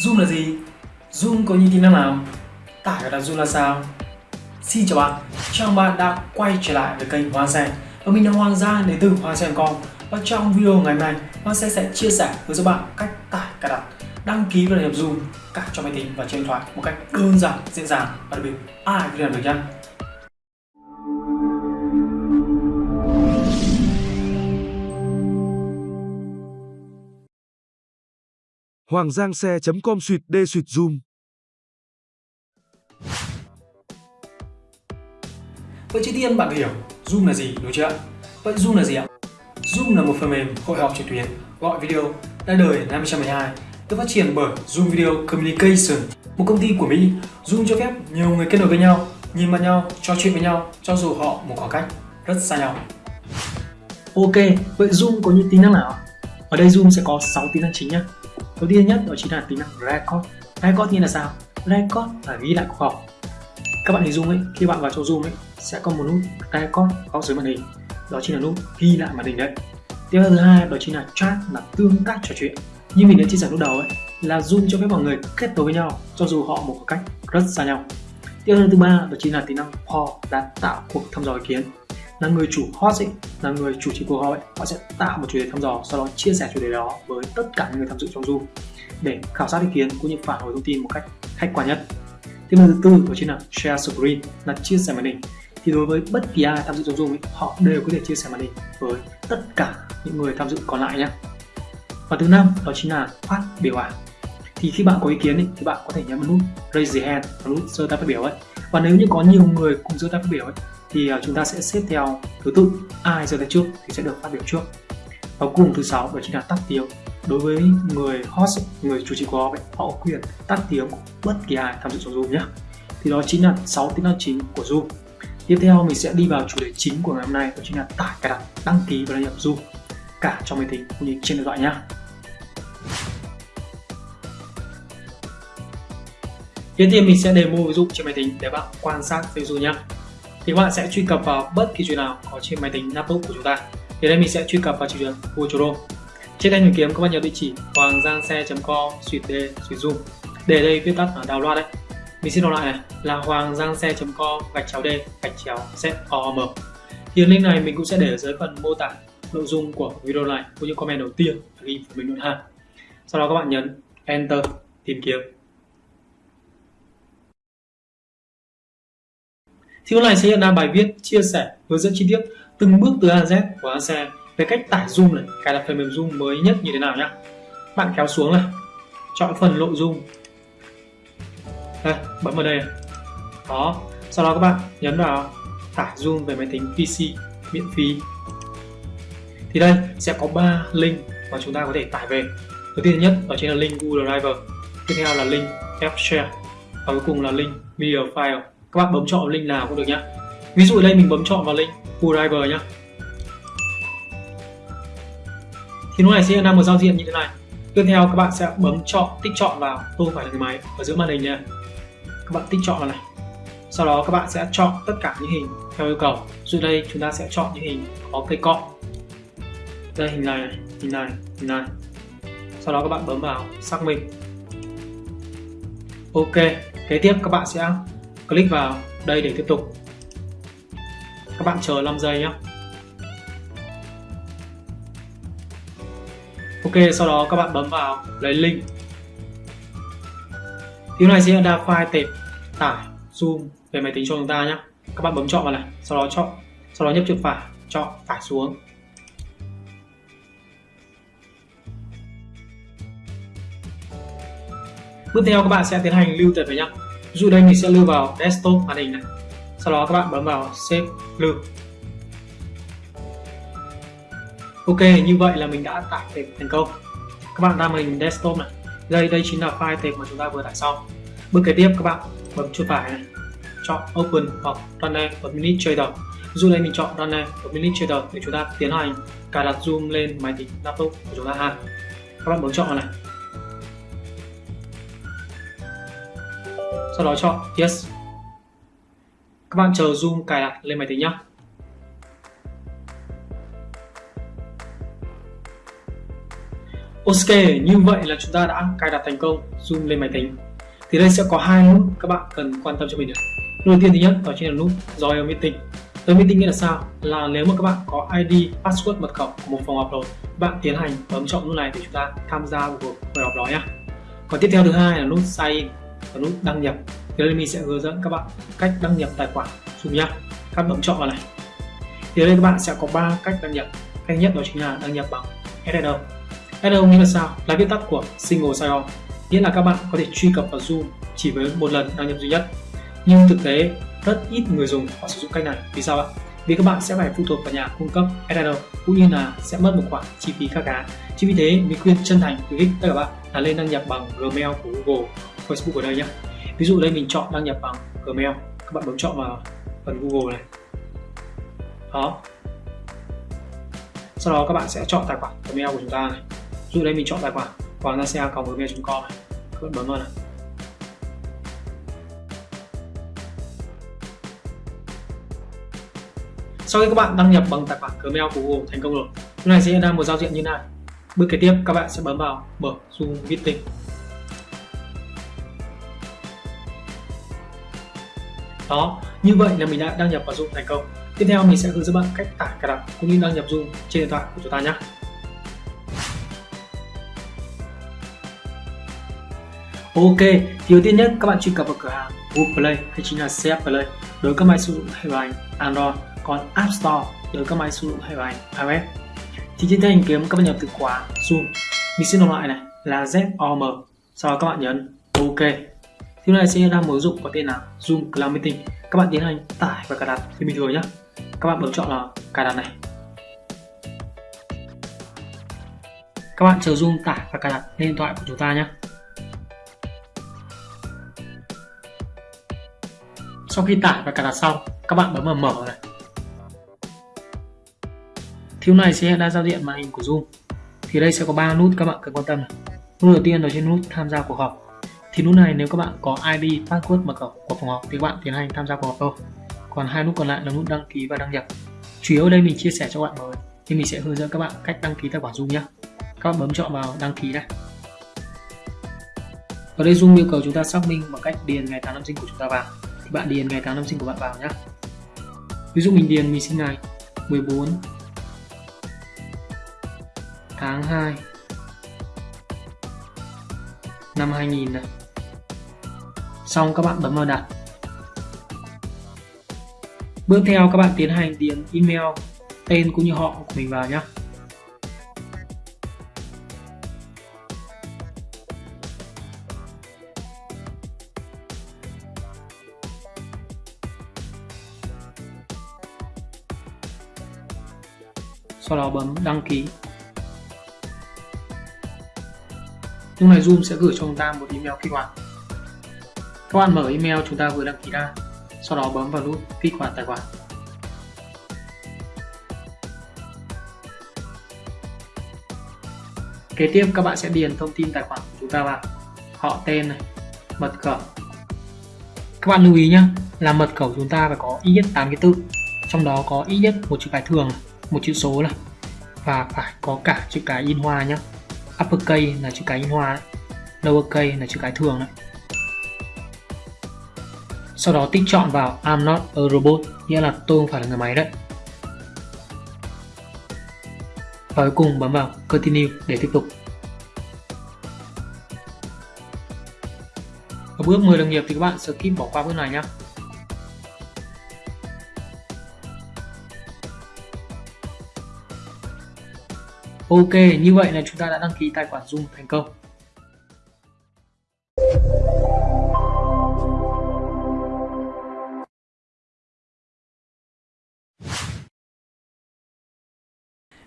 Zoom là gì? Zoom có những tính năng nào? Tải và đặt Zoom là sao? Xin chào bạn, chào mừng bạn đã quay trở lại với kênh Hoa Sen Và mình là Hoàng Gia đến từ Hoa Sen.com Và trong video ngày hôm nay, Hoa Sen sẽ chia sẻ với các bạn cách tải, cài đặt, đăng ký và nhập Zoom cả cho máy tính và trên điện thoại một cách đơn giản, dễ dàng và đặc biệt ai cũng làm được nhé Hoàng Giang xe.com suyệt đê suyệt zoom. Vậy trước tiên bạn hiểu Zoom là gì đúng chưa ạ? Vậy Zoom là gì ạ? Zoom là một phần mềm hội họp trực tuyến gọi video ra đời năm 2012 được phát triển bởi Zoom Video Communication, một công ty của Mỹ. Zoom cho phép nhiều người kết nối với nhau, nhìn mặt nhau, trò chuyện với nhau cho dù họ một khoảng cách rất xa nhau. Ok, vậy Zoom có những tính năng nào? Ở đây Zoom sẽ có 6 tính năng chính nhé. Đầu tiên nhất đó chính là tính năng record. Record nghĩa là sao? Record là ghi lại cuộc họp. Các bạn hình dung ấy, khi bạn vào chỗ Zoom ấy sẽ có một nút record góc dưới màn hình. Đó chính là nút ghi lại màn hình đấy. Tiếp theo thứ hai đó chính là chat là tương tác trò chuyện. Như mình đã chia sẻ lúc đầu ấy là Zoom cho phép mọi người kết nối với nhau cho dù họ một khoảng cách rất xa nhau. Tiếp theo thứ ba đó chính là tính năng poll là tạo cuộc thăm dò ý kiến là người chủ host ấy, là người chủ trì cuộc họp ấy, họ sẽ tạo một chủ đề thăm dò sau đó chia sẻ chủ đề đó với tất cả những người tham dự trong Zoom để khảo sát ý kiến cũng như phản hồi thông tin một cách khách quan nhất. Tiếp theo thứ tư đó chính là share screen là chia sẻ màn hình. Thì đối với bất kỳ ai tham dự trong Zoom ấy, họ đều có thể chia sẻ màn hình với tất cả những người tham dự còn lại nhé. Và thứ năm đó chính là phát biểu ảnh. Thì khi bạn có ý kiến ấy, thì bạn có thể nhấn vào nút raise the hand, nút giơ tay phát biểu ấy. Và nếu như có nhiều người cùng giơ tay phát biểu ấy, thì à, chúng ta sẽ xếp theo thứ tự, ai giơ tay trước thì sẽ được phát biểu trước. Và cùng thứ sáu, đó chính là tắt tiếng. Đối với người host, người chủ trì cuộc họp họ có quyền tắt tiếng của bất kỳ ai tham dự trong zoom nhé. Thì đó chính là 6 tính năng chính của zoom. Tiếp theo mình sẽ đi vào chủ đề chính của ngày hôm nay, đó chính là tải cài đặt, đăng ký và đăng nhập zoom, cả trong máy tính cũng như trên điện thoại nhé. Tiếp theo mình sẽ demo ví dụ trên máy tính để bạn quan sát ví dụ nhé thì các bạn sẽ truy cập vào bất kỳ chuyện nào có trên máy tính, laptop của chúng ta. Thì đây mình sẽ truy cập vào trình duyệt Google Chrome trên thanh tìm kiếm các bạn nhớ địa chỉ? Hoàng giang xe.com suy d suy zoom để đây viết tắt ở đào loa đấy. Mình xin đọc lại này. Là hoàng giang xe.com gạch chéo d, gạch chéo com thì link này mình cũng sẽ để ở dưới phần mô tả nội dung của video này, cũng như comment đầu tiên ghi của mình luôn ha. Sau đó các bạn nhấn enter tìm kiếm. Thì hôm nay sẽ hiện ra bài viết chia sẻ hướng dẫn chi tiết từng bước từ A Z của ASE về cách tải Zoom này, cài đặt phần mềm Zoom mới nhất như thế nào nhé. Bạn kéo xuống này, chọn phần nội dung. Đây, bấm vào đây. Đó, sau đó các bạn nhấn vào tải Zoom về máy tính PC miễn phí. Thì đây sẽ có 3 link mà chúng ta có thể tải về. Đầu tiên nhất đó chính là link Google Drive, tiếp theo là link App Share và cuối cùng là link Media File các bạn bấm chọn link nào cũng được nhá. Ví dụ ở đây mình bấm chọn vào link driver nhá. Thì lúc này sẽ ra một giao diện như thế này. Tiếp theo các bạn sẽ bấm chọn, tích chọn vào. Tôi phải là người máy, ở giữa màn hình nha. Các bạn tích chọn vào này. Sau đó các bạn sẽ chọn tất cả những hình theo yêu cầu. Dụ đây, chúng ta sẽ chọn những hình có cây cọ. Đây, hình này hình này hình này. Sau đó các bạn bấm vào xác minh. Ok, kế tiếp các bạn sẽ click vào đây để tiếp tục. Các bạn chờ 5 giây nhé Ok, sau đó các bạn bấm vào lấy link. Thứ này sẽ đa file tệp tải zoom về máy tính cho chúng ta nhé các bạn bấm chọn vào này, sau đó chọn, sau đó nhấp chuột phải chọn tải xuống. Bước theo các bạn sẽ tiến hành lưu tệp vào nhé ví dụ đây mình sẽ lưu vào desktop màn hình này. Sau đó các bạn bấm vào save lưu. Ok, như vậy là mình đã tải tệp thành công. Các bạn ra màn hình desktop này. Đây đây chính là file tệp mà chúng ta vừa tải xong. Bước kế tiếp, các bạn bấm chuột phải này. Chọn open hoặc runner administrator ví dụ đây mình chọn runner administrator để chúng ta tiến hành cài đặt zoom lên máy tính laptop của chúng ta ha. Các bạn bấm chọn này. Sau đó chọn Yes. Các bạn chờ Zoom cài đặt lên máy tính nhé. Ok, như vậy là chúng ta đã cài đặt thành công Zoom lên máy tính. Thì đây sẽ có hai nút các bạn cần quan tâm cho mình. Nút đầu tiên thứ nhất đó chính là nút Join Meeting. Join Meeting nghĩa là sao? Là nếu mà các bạn có ID, password, mật khẩu của một phòng họp rồi, bạn tiến hành bấm chọn nút này để chúng ta tham gia vào cuộc buổi họp đó nhé. Còn tiếp theo thứ hai là nút Sign In và nút đăng nhập. Thì đây mình sẽ hướng dẫn các bạn cách đăng nhập tài khoản Zoom nhá. Các bấm chọn vào này. Thì đây các bạn sẽ có 3 cách đăng nhập. Cách nhất đó chính là đăng nhập bằng SSL SSL nghĩa là sao? Là viết tắt của Single Sign-On nghĩa là các bạn có thể truy cập vào Zoom chỉ với một lần đăng nhập duy nhất nhưng thực tế, rất ít người dùng họ sử dụng cách này vì sao ạ? Vì các bạn sẽ phải phụ thuộc vào nhà cung cấp SSL cũng như là sẽ mất một khoản chi phí khá khá chính vì thế, mình khuyên chân thành khuyến khích tất cả các bạn là lên đăng nhập bằng Gmail của Google Facebook ở đây nhé ví dụ đây mình chọn đăng nhập bằng Gmail. Các bạn bấm chọn vào phần Google này. Đó. Sau đó các bạn sẽ chọn tài khoản Gmail của chúng ta này. Ví dụ đây mình chọn tài khoản hoàng gia xe com này. Các bạn bấm vào này. Sau khi các bạn đăng nhập bằng tài khoản Gmail của Google, thành công rồi. Lúc này sẽ ra một giao diện như này. Bước kế tiếp, các bạn sẽ bấm vào mở Zoom Meeting. Đó. Như vậy là mình đã đăng nhập vào Zoom thành công. Tiếp theo mình sẽ hướng dẫn bạn cách tải cài đặt cũng như đăng nhập Zoom trên điện thoại của chúng ta nhé. Ok, thì đầu tiên nhất các bạn truy cập vào cửa hàng Google Play hay chính là CF Play đối với các máy sử dụng hệ điều hành Android, còn App Store đối với các máy sử dụng hệ điều hành iOS. Thì trên thanh kiếm các bạn nhập từ khóa Zoom, mình xin đọc lại này là ZOM, sau đó các bạn nhấn OK. Thì này sẽ ra một ứng dụng có tên là Zoom Cloud Meeting. Các bạn tiến hành tải và cài đặt như bình thường nhé. Các bạn bấm chọn là cài đặt này. Các bạn chờ Zoom tải và cài đặt lên điện thoại của chúng ta nhé. sau khi tải và cài đặt xong, các bạn bấm vào mở này thiếu này sẽ hiện ra giao diện màn hình của Zoom thì đây sẽ có ba nút các bạn cần quan tâm này. nút đầu tiên đó trên nút tham gia cuộc họp thì nút này nếu các bạn có ID password mật khẩu của phòng học thì các bạn tiến hành tham gia cuộc họp thôi. Còn hai nút còn lại là nút đăng ký và đăng nhập. Chủ yếu ở đây mình chia sẻ cho các bạn rồi, thì mình sẽ hướng dẫn các bạn cách đăng ký tài khoản Zoom nhé các bạn bấm chọn vào đăng ký này ở đây Zoom yêu cầu chúng ta xác minh bằng cách điền ngày tháng năm sinh của chúng ta vào. Thì bạn điền ngày tháng năm sinh của bạn vào nhé ví dụ mình điền mình sinh ngày 14 tháng 2 năm 2000 này xong các bạn bấm vào đặt. Bước theo các bạn tiến hành điền email tên cũng như họ của mình vào nhé sau đó bấm đăng ký. Lúc này Zoom sẽ gửi cho chúng ta một email kích hoạt các bạn mở email chúng ta vừa đăng ký ra, sau đó bấm vào nút kích hoạt tài khoản. Kế tiếp, các bạn sẽ điền thông tin tài khoản của chúng ta vào. Họ tên này, mật khẩu. Các bạn lưu ý nhé là mật khẩu chúng ta phải có ít nhất 8 cái tự, trong đó có ít nhất một chữ cái thường một chữ số này, và phải có cả chữ cái in hoa nhé upper case là chữ cái in hoa đấy. lower case là chữ cái thường đấy sau đó tích chọn vào I'm not a robot nghĩa là tôi không phải là người máy đấy. Và cuối cùng bấm vào continue để tiếp tục. Ở bước 10 đồng nghiệp thì các bạn skip bỏ qua bước này nhé Ok, như vậy là chúng ta đã đăng ký tài khoản Zoom thành công.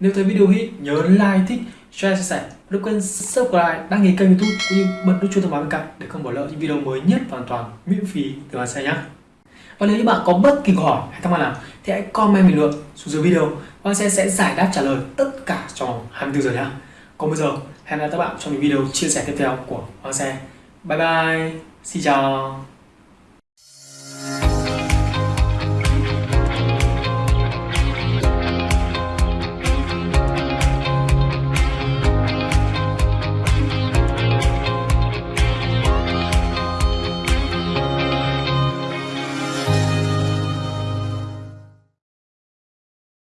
Nếu thấy video hit, nhớ like, thích, share, chia sẻ. Đừng quên subscribe, đăng ký kênh youtube cũng như bật nút chuông thông báo bên cạnh để không bỏ lỡ những video mới nhất hoàn toàn miễn phí từ Hoàng Xe nhé. Và nếu như bạn có bất kỳ câu hỏi hay thắc mắc nào thì hãy comment bình luận xuống dưới video Hoàng Xe sẽ giải đáp trả lời tất cả trong 24 giờ nhé. Còn bây giờ hẹn gặp lại các bạn trong những video chia sẻ tiếp theo của Hoàng Xe. Bye bye, xin chào.